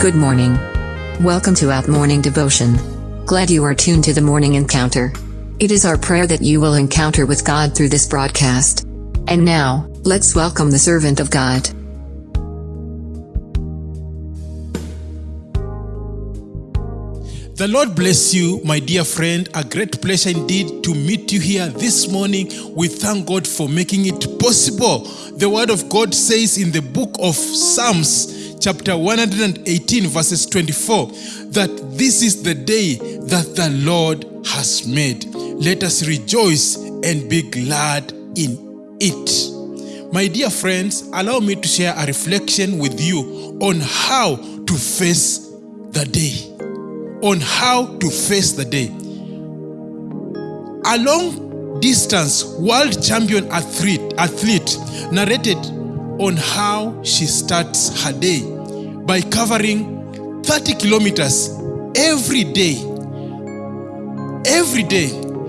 Good morning. Welcome to Out Morning Devotion. Glad you are tuned to the morning encounter. It is our prayer that you will encounter with God through this broadcast. And now, let's welcome the servant of God. The Lord bless you, my dear friend. A great pleasure indeed to meet you here this morning. We thank God for making it possible. The Word of God says in the book of Psalms, chapter 118, verses 24, that this is the day that the Lord has made. Let us rejoice and be glad in it. My dear friends, allow me to share a reflection with you on how to face the day on how to face the day. A long distance world champion athlete, athlete narrated on how she starts her day by covering 30 kilometers every day. Every day,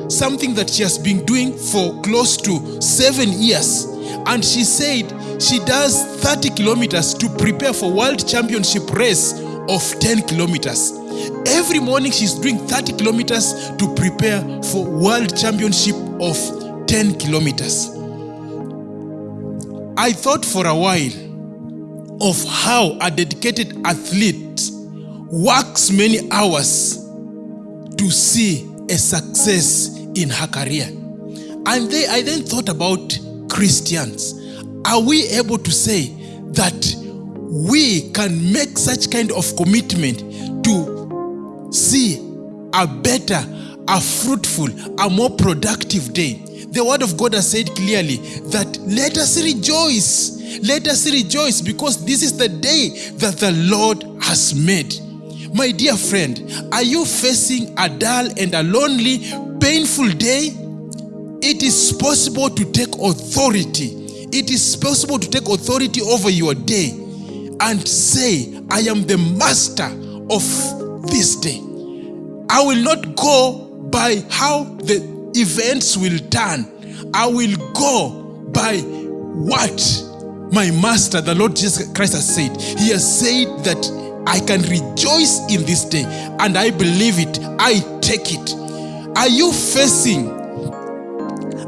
something that she has been doing for close to seven years. And she said she does 30 kilometers to prepare for world championship race of 10 kilometers. Every morning she's doing 30 kilometers to prepare for world championship of 10 kilometers. I thought for a while of how a dedicated athlete works many hours to see a success in her career. And they, I then thought about Christians. Are we able to say that we can make such kind of commitment to see a better, a fruitful, a more productive day. The word of God has said clearly that let us rejoice. Let us rejoice because this is the day that the Lord has made. My dear friend, are you facing a dull and a lonely, painful day? It is possible to take authority. It is possible to take authority over your day and say, I am the master of this day. I will not go by how the events will turn. I will go by what my master, the Lord Jesus Christ, has said. He has said that I can rejoice in this day, and I believe it. I take it. Are you facing?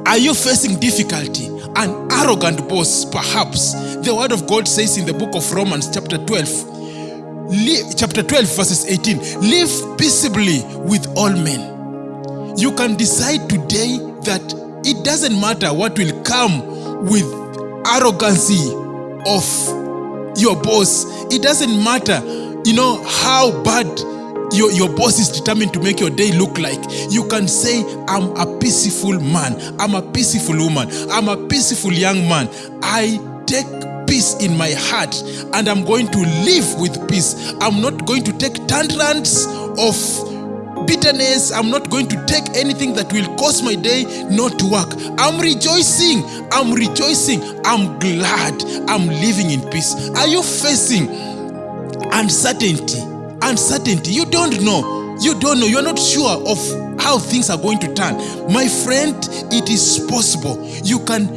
Are you facing difficulty? An arrogant boss, perhaps. The word of God says in the book of Romans, chapter 12, chapter 12, verses 18 live peaceably with all men. You can decide today that it doesn't matter what will come with arrogancy of your boss. It doesn't matter, you know, how bad your, your boss is determined to make your day look like. You can say, I'm a peaceful man. I'm a peaceful woman. I'm a peaceful young man. I take peace in my heart and I'm going to live with peace. I'm not going to take tantrums of bitterness. I'm not going to take anything that will cause my day not to work. I'm rejoicing. I'm rejoicing. I'm glad. I'm living in peace. Are you facing uncertainty? Uncertainty. You don't know. You don't know. You're not sure of how things are going to turn. My friend, it is possible. You can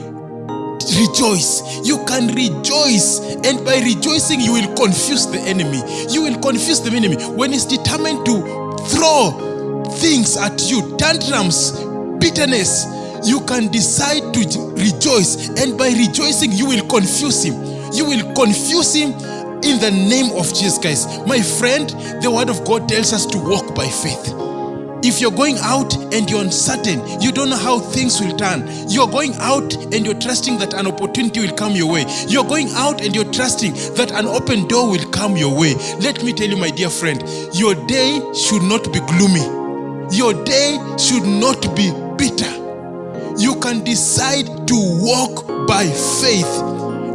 rejoice. You can rejoice. And by rejoicing, you will confuse the enemy. You will confuse the enemy. When he's determined to throw things at you, tantrums, bitterness, you can decide to rejoice. And by rejoicing, you will confuse him. You will confuse him in the name of Jesus Christ. My friend, the word of God tells us to walk by faith. If you're going out and you're uncertain, you don't know how things will turn. You're going out and you're trusting that an opportunity will come your way. You're going out and you're trusting that an open door will come your way. Let me tell you, my dear friend, your day should not be gloomy. Your day should not be bitter. You can decide to walk by faith.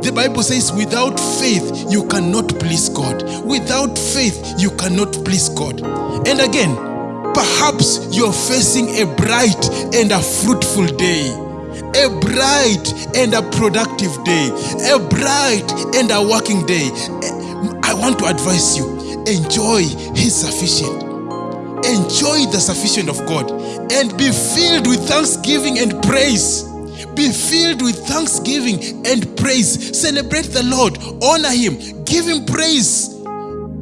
The Bible says, without faith, you cannot please God. Without faith, you cannot please God. And again, perhaps you're facing a bright and a fruitful day. A bright and a productive day. A bright and a working day. I want to advise you enjoy His sufficient. Enjoy the sufficient of God and be filled with thanksgiving and praise. Be filled with thanksgiving and praise. Celebrate the Lord, honor Him, give Him praise.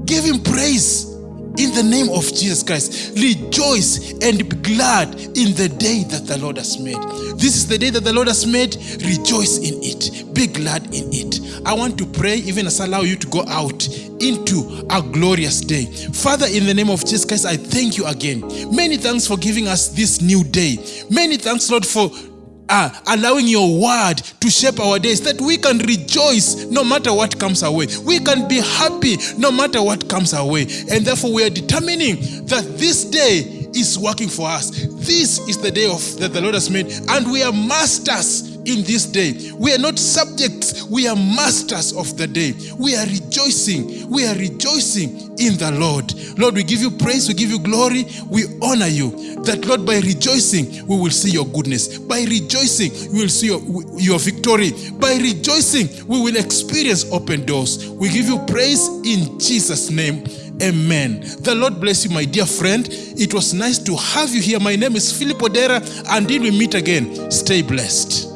Give him praise in the name of Jesus Christ. Rejoice and be glad in the day that the Lord has made. This is the day that the Lord has made. Rejoice in it. Be glad in it. I want to pray, even as I allow you to go out into a glorious day. Father, in the name of Jesus Christ, I thank you again. Many thanks for giving us this new day. Many thanks, Lord, for uh, allowing your word to shape our days that we can rejoice no matter what comes our way. We can be happy no matter what comes our way. And therefore, we are determining that this day is working for us. This is the day of that the Lord has made, and we are masters in this day. We are not subjects, we are masters of the day. We are rejoicing. We are rejoicing in the Lord. Lord, we give you praise, we give you glory, we honor you. That, Lord, by rejoicing, we will see your goodness. By rejoicing, we will see your, your victory. By rejoicing, we will experience open doors. We give you praise in Jesus' name. Amen. The Lord bless you, my dear friend. It was nice to have you here. My name is Philip Odera. Until we meet again, stay blessed.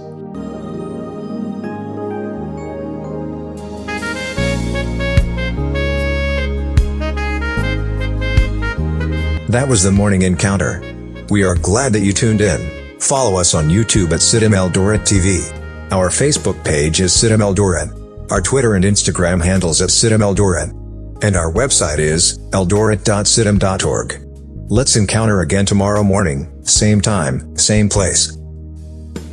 That was the morning encounter. We are glad that you tuned in. Follow us on YouTube at CITAM Eldoret TV. Our Facebook page is CITAM Eldoret. Our Twitter and Instagram handles at CITAM Eldoret. And our website is eldoret.citam.org. Let's encounter again tomorrow morning, same time, same place.